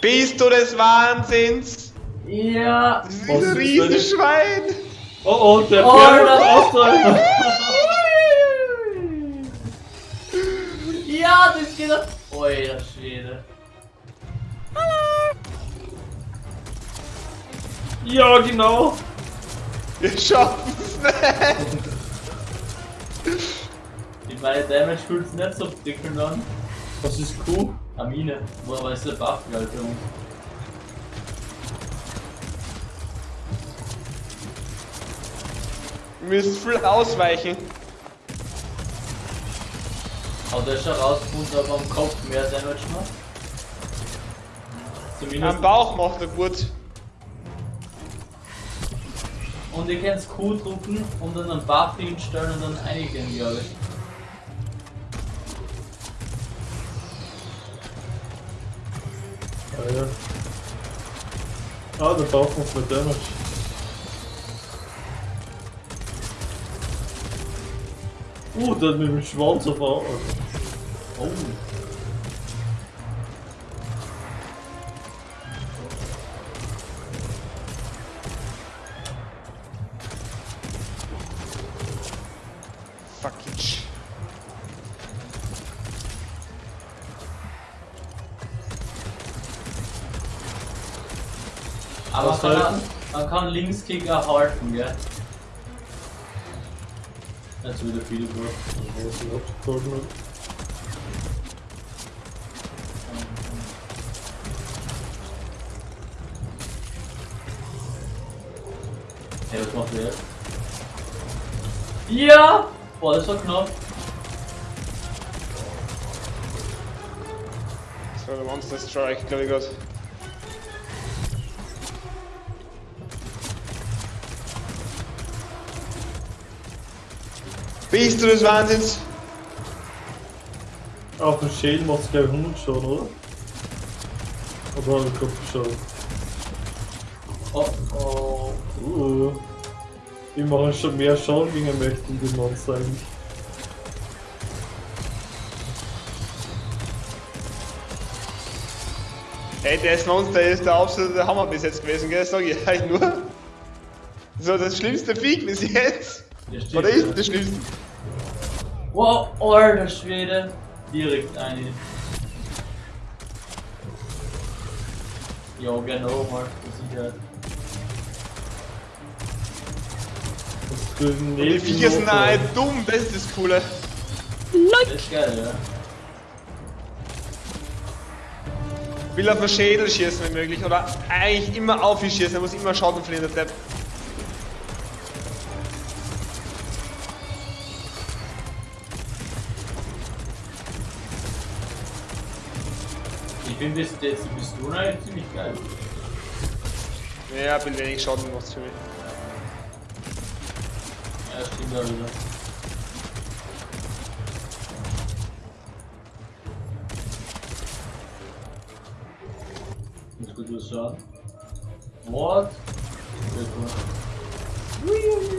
Bist du des Wahnsinns? Ja. Dieses Riesenschwein! Oh oh, der Oh, Bär das- Ausdauer. Ja, das geht doch. Alter Schwede. Ja, genau. Wir schaffen es nicht! Ich meine, Damage fühlt sich nicht so prickelnd an. Was ist Q? Amine. Wo aber ist der Buff, Alter? Wir müssen viel ausweichen. Hat er schon rausgefunden, ob er am Kopf mehr Damage macht? Zumindest. Am Bauch macht er gut. Und ihr könnt Q drucken und dann einen Buff hinstellen und dann einigen, glaube ich. Ah, ja. Ah, der Bauch macht mehr Damage. Uh, der hat mit dem Schwanz auf. Oh. Aber man kann, man kann Linksklicker halten, gell? Jetzt wieder viel gut. Was ist abgezogen hat. Hey, was macht der jetzt? Ja! Boah, das war knapp. Das war der Monster Strike, glaube ich gerade. Bist du des Wahnsinns? Auf dem Schädel macht es glaube ich 100 schon, oder? Oder habe ich gerade geschaut? Oh, oh. Uh. Die machen schon mehr Schaden gegen einen mächtigen Monster eigentlich. Ey, das Monster ist der absolute Hammer bis jetzt gewesen, gell? Sag ich euch nur. So, das schlimmste Vieh bis jetzt. Der steht da. ist das schlimmste? Wow, alter Schwede. Direkt eine. Ja, genau, mal zur Sicherheit. Das grüne Die Viecher sind halt dumm, das ist das Coole. Das ist geil, ja. Will auf den Schädel schießen, wenn möglich. Oder eigentlich immer auf ihn schießen, er muss immer Schaden verlieren, der Depp. Ich finde das jetzt die Pistole eigentlich ziemlich geil. Ja, bin wenig Schaden gemacht für mich. Ja, stimmt auch wieder. Muss gut was schauen. What? Sehr cool.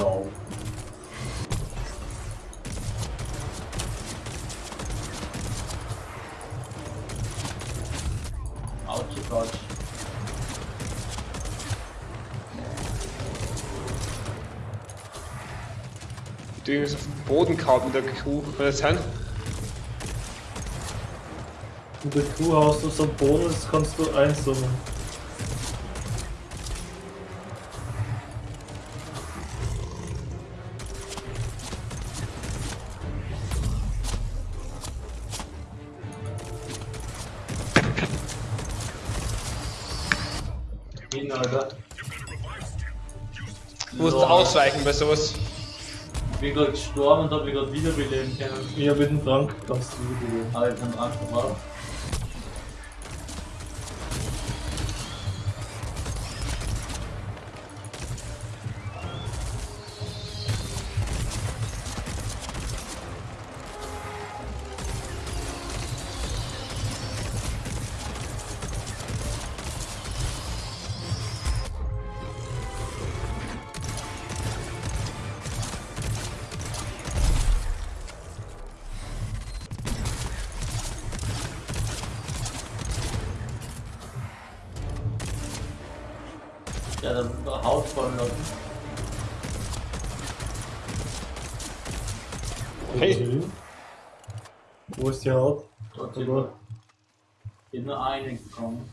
Ja. Ouch, ouch. Die irgendwas auf den Boden kaut mit der Kuh. Kann das sein? In der Kuh hast du so einen Bonus, kannst du einsummen. Hin, Alter. Du musst ausweichen bei sowas. Ich bin gerade gestorben und hab mich gerade wiederbeleben können. Ja, mit dem Trank kannst du wiederleben. Aber ich hab Angst drauf. Ja, dann Haut fallen lassen. Hey. Okay. Wo ist die Haut? Dort Oder? über. Ich nur einen bekommen.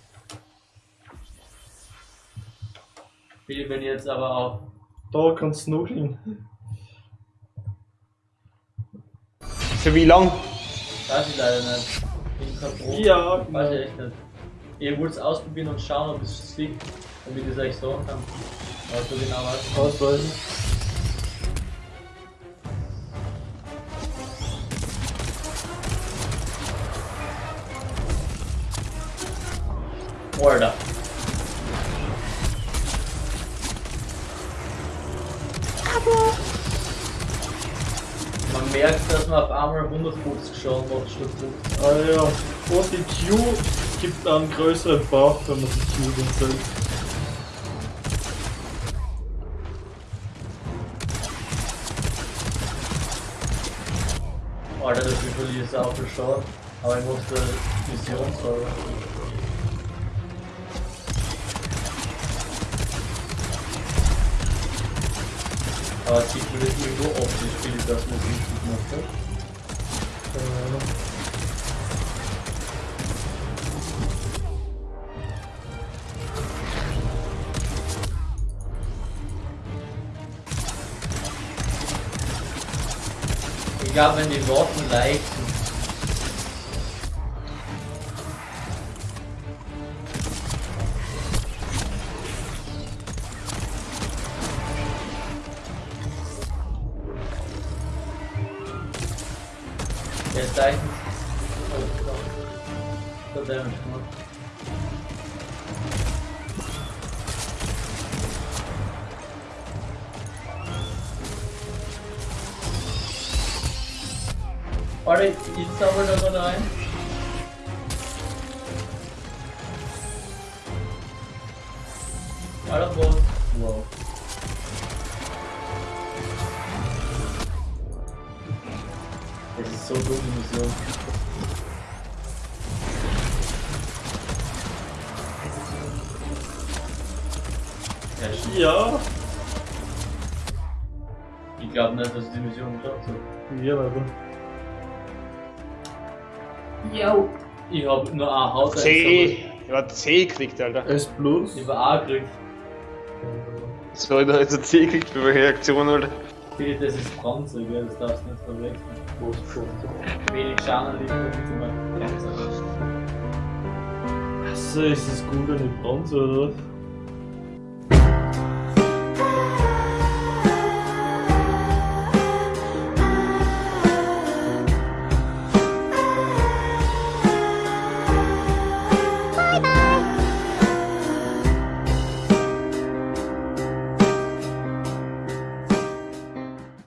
Bitte, wenn ihr jetzt aber auch. Da kannst du noch hin. Für wie lang? Weiß ich leider nicht. Bin kein Pro. Ja, Weiß ich echt nicht. Ich wollte es ausprobieren und schauen, ob es liegt, damit ich es euch sagen kann. Aber so genau nicht. Ausweisen. Alter. Man merkt, dass man auf einmal 150 Schaden macht statt 50. Ah ja. Und die Q gibt einen größeren Buff, wenn man die Q dann setzt. Alter, das verliere ich auch Schaden. Aber ich musste Mission sagen. Aber es sieht mir das irgendwo optisch, wie ich das mit richtig mache. Keine Ahnung. Glaube, wenn die Worten leicht sind. Der leicht. Oh, da. Da Damage gemacht. Warte, ich zauber da mal rein. Alter, Boss. Wow. Das ist so dumm, die Mission. Ja, shit. Ja. Ich glaube nicht, dass ich die Mission geschafft habe. Ja, aber. Yo. Ich hab nur eine Haut C. Ich hab C gekriegt, Alter. S plus. Ich war A gekriegt. So, ich hab jetzt ein C gekriegt für welche Reaktion, Alter. Bitte, das ist Bronze, gell? Das darfst du nicht verwechseln. Wenig Schaden liegt immer. Achso, ist das gut eine Bronze oder was?